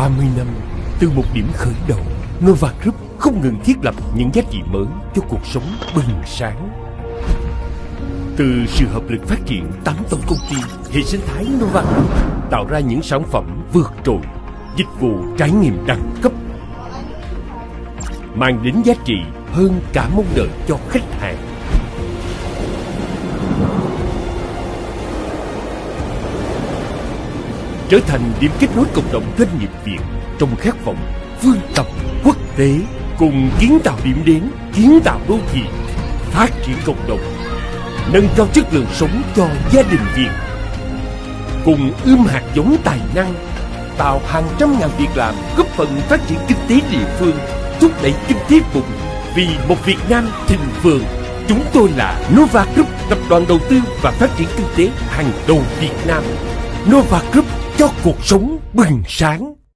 30 năm, từ một điểm khởi đầu Nova Group không ngừng thiết lập những giá trị mới cho cuộc sống bừng sáng. Từ sự hợp lực phát triển 8 tổng công ty, hệ sinh thái Nova Group tạo ra những sản phẩm vượt trội, dịch vụ trải nghiệm đẳng cấp, mang đến giá trị hơn cả mong đợi cho khách hàng. Trở thành điểm kết nối cộng đồng doanh nghiệp Việt trong khát vọng vươn tầm quốc tế cùng kiến tạo điểm đến, kiến tạo đô thị, phát triển cộng đồng, nâng cao chất lượng sống cho gia đình Việt, cùng ươm hạt giống tài năng, tạo hàng trăm ngàn việc làm, góp phần phát triển kinh tế địa phương, thúc đẩy kinh tế vùng vì một Việt Nam thịnh vượng. Chúng tôi là Nova Group, tập đoàn đầu tư và phát triển kinh tế hàng đầu Việt Nam. Nova Group cho cuộc sống bừng sáng.